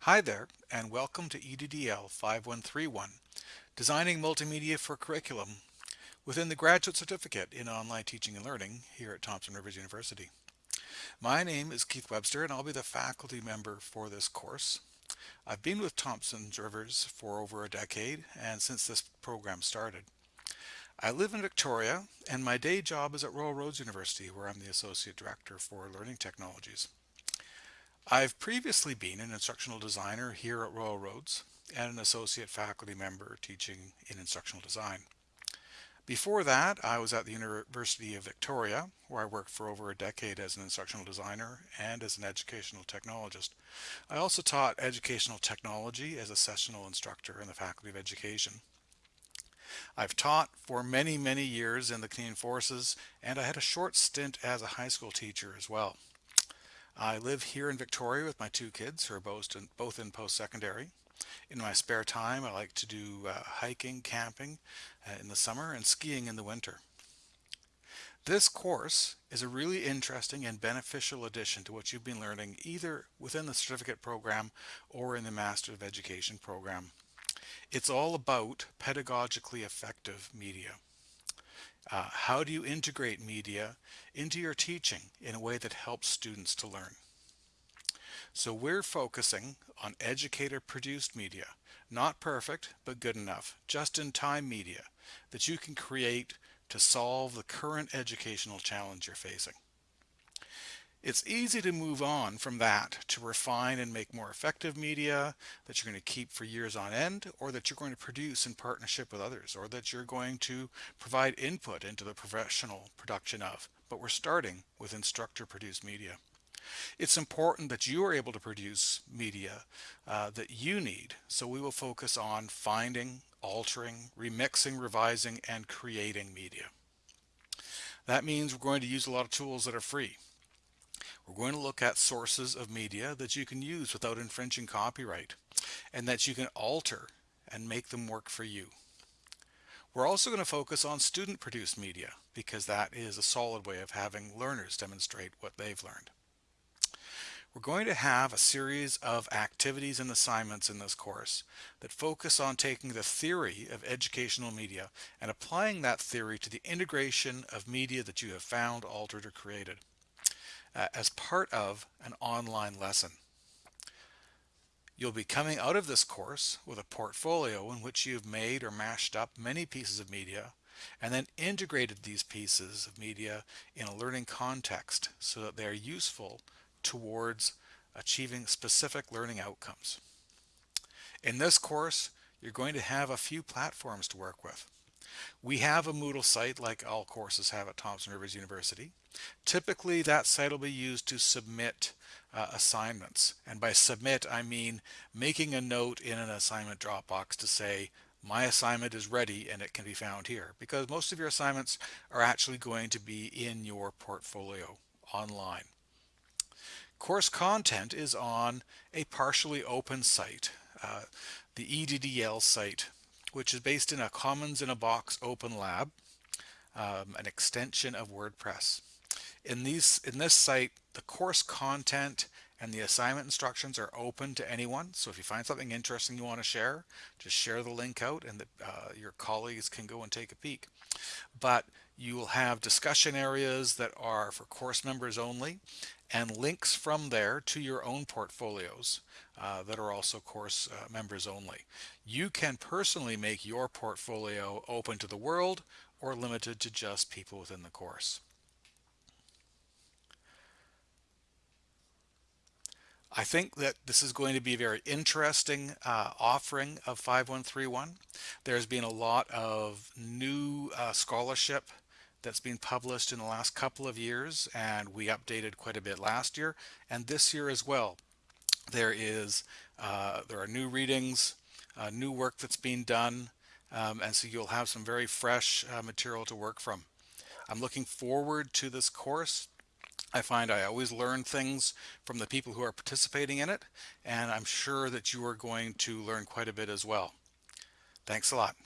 Hi there, and welcome to EDDL 5131, Designing Multimedia for Curriculum within the Graduate Certificate in Online Teaching and Learning here at Thompson Rivers University. My name is Keith Webster and I'll be the faculty member for this course. I've been with Thompson Rivers for over a decade and since this program started. I live in Victoria and my day job is at Royal Roads University where I'm the Associate Director for Learning Technologies. I've previously been an instructional designer here at Royal Roads and an associate faculty member teaching in instructional design. Before that, I was at the University of Victoria, where I worked for over a decade as an instructional designer and as an educational technologist. I also taught educational technology as a sessional instructor in the Faculty of Education. I've taught for many, many years in the Canadian Forces, and I had a short stint as a high school teacher as well. I live here in Victoria with my two kids who are both in, both in post-secondary. In my spare time, I like to do uh, hiking, camping uh, in the summer, and skiing in the winter. This course is a really interesting and beneficial addition to what you've been learning either within the certificate program or in the Master of Education program. It's all about pedagogically effective media. Uh, how do you integrate media into your teaching in a way that helps students to learn? So we're focusing on educator produced media, not perfect, but good enough, just-in-time media that you can create to solve the current educational challenge you're facing. It's easy to move on from that to refine and make more effective media that you're going to keep for years on end or that you're going to produce in partnership with others or that you're going to provide input into the professional production of. But we're starting with instructor produced media. It's important that you are able to produce media uh, that you need. So we will focus on finding, altering, remixing, revising, and creating media. That means we're going to use a lot of tools that are free. We're going to look at sources of media that you can use without infringing copyright and that you can alter and make them work for you. We're also going to focus on student produced media because that is a solid way of having learners demonstrate what they've learned. We're going to have a series of activities and assignments in this course that focus on taking the theory of educational media and applying that theory to the integration of media that you have found, altered, or created uh, as part of an online lesson. You'll be coming out of this course with a portfolio in which you've made or mashed up many pieces of media and then integrated these pieces of media in a learning context so that they are useful towards achieving specific learning outcomes. In this course, you're going to have a few platforms to work with. We have a Moodle site like all courses have at Thompson Rivers University. Typically that site will be used to submit uh, assignments. And by submit, I mean making a note in an assignment Dropbox to say, my assignment is ready and it can be found here because most of your assignments are actually going to be in your portfolio online. Course content is on a partially open site, uh, the EDDL site which is based in a Commons in a Box open lab, um, an extension of WordPress. In, these, in this site, the course content and the assignment instructions are open to anyone. So if you find something interesting you want to share, just share the link out and the, uh, your colleagues can go and take a peek. But you will have discussion areas that are for course members only and links from there to your own portfolios uh, that are also course uh, members only. You can personally make your portfolio open to the world or limited to just people within the course. I think that this is going to be a very interesting uh, offering of 5131. There's been a lot of new uh, scholarship that's been published in the last couple of years and we updated quite a bit last year and this year as well. There is uh, there are new readings, uh, new work that's being done um, and so you'll have some very fresh uh, material to work from. I'm looking forward to this course. I find I always learn things from the people who are participating in it and I'm sure that you are going to learn quite a bit as well. Thanks a lot.